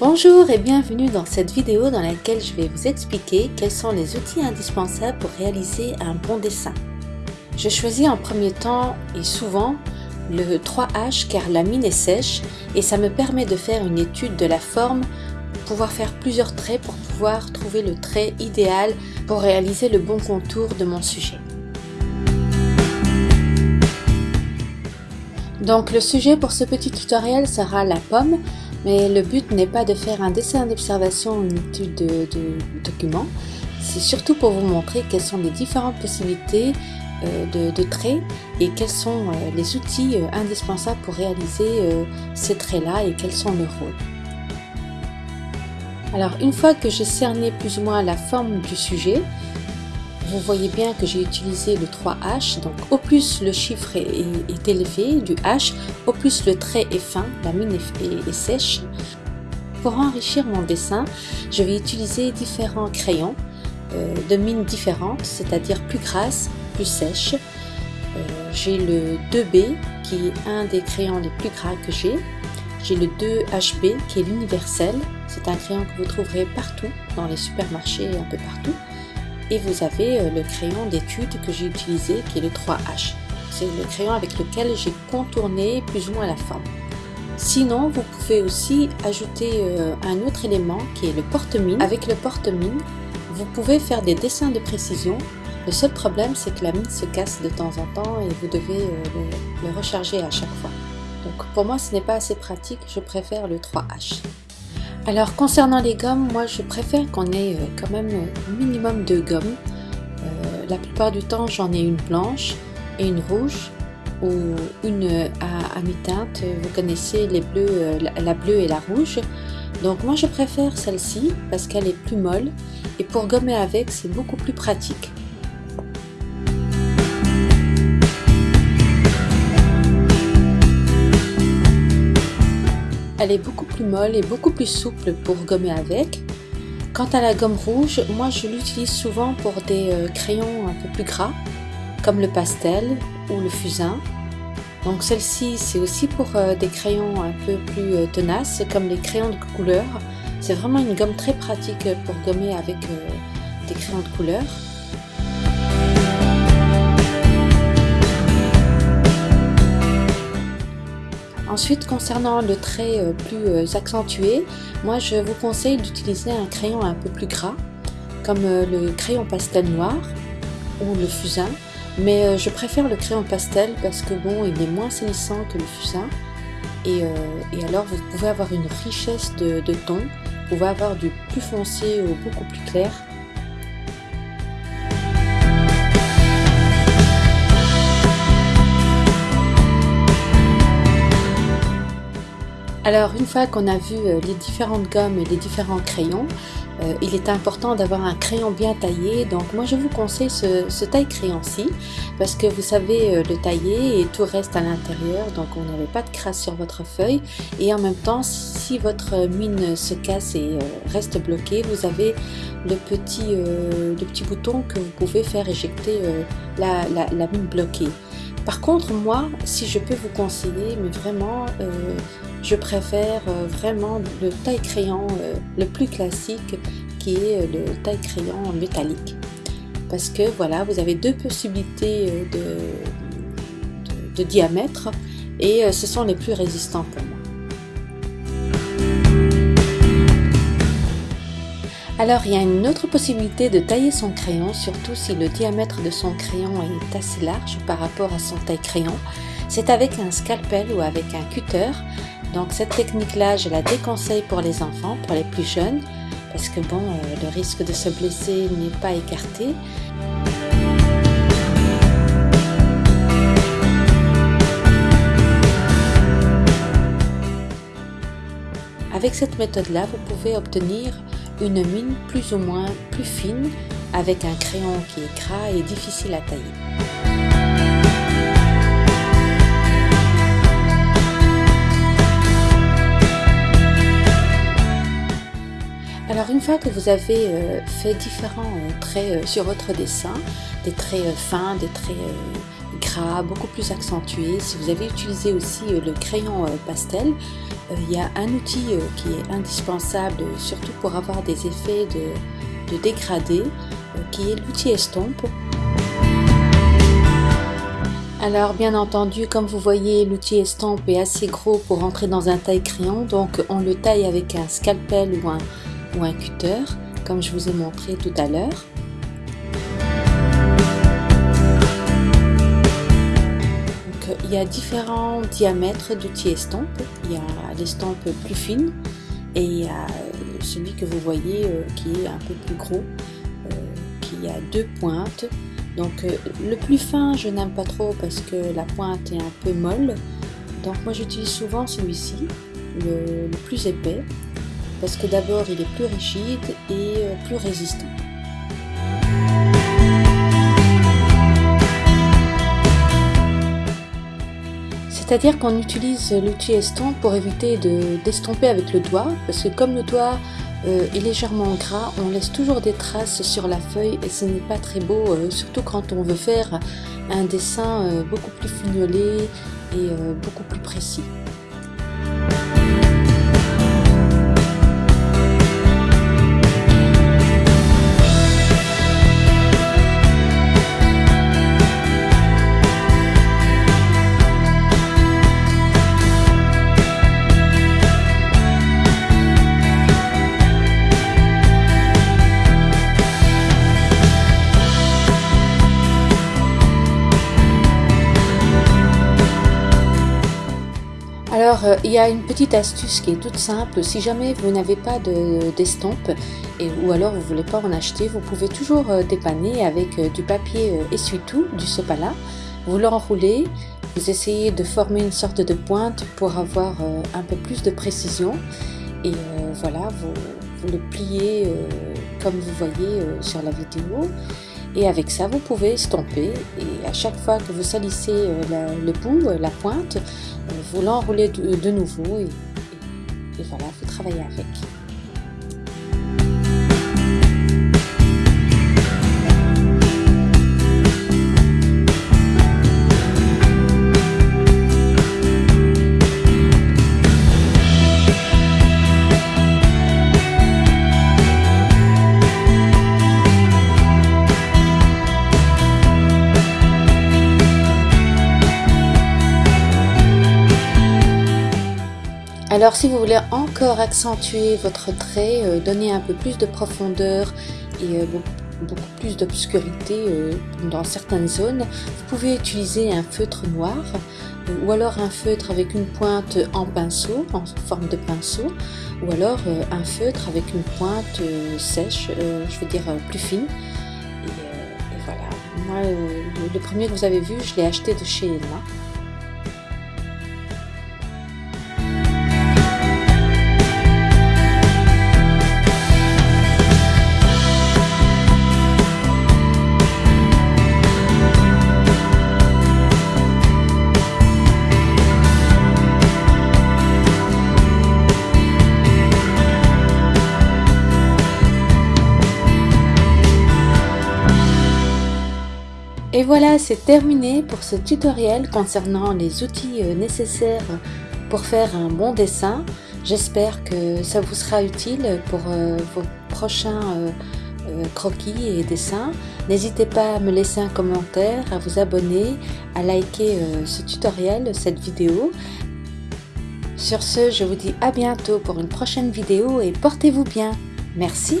Bonjour et bienvenue dans cette vidéo dans laquelle je vais vous expliquer quels sont les outils indispensables pour réaliser un bon dessin. Je choisis en premier temps et souvent le 3H car la mine est sèche et ça me permet de faire une étude de la forme, pouvoir faire plusieurs traits pour pouvoir trouver le trait idéal pour réaliser le bon contour de mon sujet. Donc le sujet pour ce petit tutoriel sera la pomme mais le but n'est pas de faire un dessin d'observation ou une étude de, document, c'est surtout pour vous montrer quelles sont les différentes possibilités euh, de, traits et quels sont euh, les outils euh, indispensables pour réaliser ces traits-là et quels sont leurs rôles. Alors une fois que j'ai cerné plus ou moins la forme du sujet, vous voyez bien que j'ai utilisé le 3H, donc au plus le chiffre est, élevé du H, au plus le trait est fin, la mine est, sèche. Pour enrichir mon dessin, je vais utiliser différents crayons euh, de mines différentes, c'est-à-dire plus grasses, plus sèches. Euh, j'ai le 2B qui est un des crayons les plus gras que j'ai. J'ai le 2HB qui est l'universel, c'est un crayon que vous trouverez partout dans les supermarchés un peu partout et vous avez euh, le crayon d'étude que j'ai utilisé qui est le 3H. C'est le crayon avec lequel j'ai contourné plus ou moins la forme. Sinon, vous pouvez aussi ajouter euh, un autre élément qui est le porte-mine. Avec le porte-mine, vous pouvez faire des dessins de précision. Le seul problème, c'est que la mine se casse de temps en temps et vous devez euh, le recharger à chaque fois. Donc pour moi, ce n'est pas assez pratique, je préfère le 3H. Alors concernant les gommes, moi je préfère qu'on ait euh, quand même un minimum de gommes. Euh, la plupart du temps j'en ai une blanche et une rouge ou une à, mi-teinte. Vous connaissez les bleus, euh, la bleue et la rouge. Donc moi je préfère celle-ci parce qu'elle est plus molle et pour gommer avec c'est beaucoup plus pratique. Elle est beaucoup plus molle et beaucoup plus souple pour gommer avec. Quant à la gomme rouge, moi je l'utilise souvent pour des euh, crayons un peu plus gras, comme le pastel ou le fusain. Donc celle-ci, c'est aussi pour euh, des crayons un peu plus euh, tenaces, comme les crayons de couleur. C'est vraiment une gomme très pratique pour gommer avec des crayons de couleur. Ensuite, concernant le trait euh, plus euh, accentué, moi je vous conseille d'utiliser un crayon un peu plus gras, comme euh, le crayon pastel noir ou le fusain. Mais je préfère le crayon pastel parce que bon, il est moins salissant que le fusain. Et, alors vous pouvez avoir une richesse de, de ton, vous pouvez avoir du plus foncé ou beaucoup plus clair. Alors une fois qu'on a vu euh, les différentes gommes et les différents crayons, euh, il est important d'avoir un crayon bien taillé. Donc moi je vous conseille ce, taille crayon-ci parce que vous savez euh, le tailler et tout reste à l'intérieur. Donc on n'avait pas de crasse sur votre feuille. Et en même temps, si votre mine se casse et reste bloquée, vous avez le petit, le petit bouton que vous pouvez faire éjecter la mine bloquée. Par contre, moi, si je peux vous conseiller, mais vraiment, euh, je préfère euh, vraiment le taille-crayon euh, le plus classique qui est le taille-crayon métallique. Parce que voilà, vous avez deux possibilités de, de diamètre et ce sont les plus résistants pour moi. Alors il y a une autre possibilité de tailler son crayon, surtout si le diamètre de son crayon est assez large par rapport à son taille crayon. C'est avec un scalpel ou avec un cutter. Donc cette technique-là, je la déconseille pour les enfants, pour les plus jeunes, parce que bon, euh, le risque de se blesser n'est pas écarté. Avec cette méthode-là, vous pouvez obtenir une mine plus ou moins plus fine avec un crayon qui est gras et difficile à tailler. Alors une fois que vous avez euh, fait différents euh, traits euh, sur votre dessin, des traits fins, des traits gras, beaucoup plus accentué. Si vous avez utilisé aussi le crayon pastel, il y a un outil qui est indispensable, surtout pour avoir des effets de, de dégradé, qui est l'outil estompe. Alors bien entendu, comme vous voyez, l'outil estompe est assez gros pour rentrer dans un taille crayon, donc on le taille avec un scalpel ou un, ou un cutter, comme je vous ai montré tout à l'heure. Y a différents diamètres d'outils estompe. Il y a l'estompe plus fine et il y a celui que vous voyez euh, qui est un peu plus gros, euh, qui a deux pointes donc euh, le plus fin, je n'aime pas trop parce que la pointe est un peu molle. Donc moi j'utilise souvent celui-ci, le, plus épais, parce que d'abord il est plus rigide et euh, plus résistant. C'est-à-dire qu'on utilise l'outil estompe pour éviter d'estomper avec le doigt, parce que comme le doigt euh, est légèrement gras, on laisse toujours des traces sur la feuille et ce n'est pas très beau, euh, surtout quand on veut faire un dessin euh, beaucoup plus fignolé et beaucoup plus précis. Alors, euh, il y a une petite astuce qui est toute simple. Si jamais vous n'avez pas d'estompe, ou alors vous ne voulez pas en acheter, vous pouvez toujours euh, dépanner avec euh, du papier essuie-tout, du sopalin. Vous l'enroulez, vous essayez de former une sorte de pointe pour avoir un peu plus de précision. Et voilà, vous, le pliez comme vous voyez sur la vidéo. Et avec ça, vous pouvez estomper. Et à chaque fois que vous salissez le bout, la pointe, vous l'enroulez de, nouveau et, et voilà, vous travaillez avec. Alors si vous voulez encore accentuer votre trait, euh, donner un peu plus de profondeur et euh, beaucoup plus d'obscurité euh, dans certaines zones, vous pouvez utiliser un feutre noir ou alors un feutre avec une pointe en pinceau, en forme de pinceau, ou alors un feutre avec une pointe sèche, je veux dire plus fine. Et, voilà, moi le premier que vous avez vu, je l'ai acheté de chez Elma. Et voilà, c'est terminé pour ce tutoriel concernant les outils euh, nécessaires pour faire un bon dessin. J'espère que ça vous sera utile pour euh, vos prochains euh, croquis et dessins. N'hésitez pas à me laisser un commentaire, à vous abonner, à liker ce tutoriel, cette vidéo. Sur ce, je vous dis à bientôt pour une prochaine vidéo et portez-vous bien. Merci.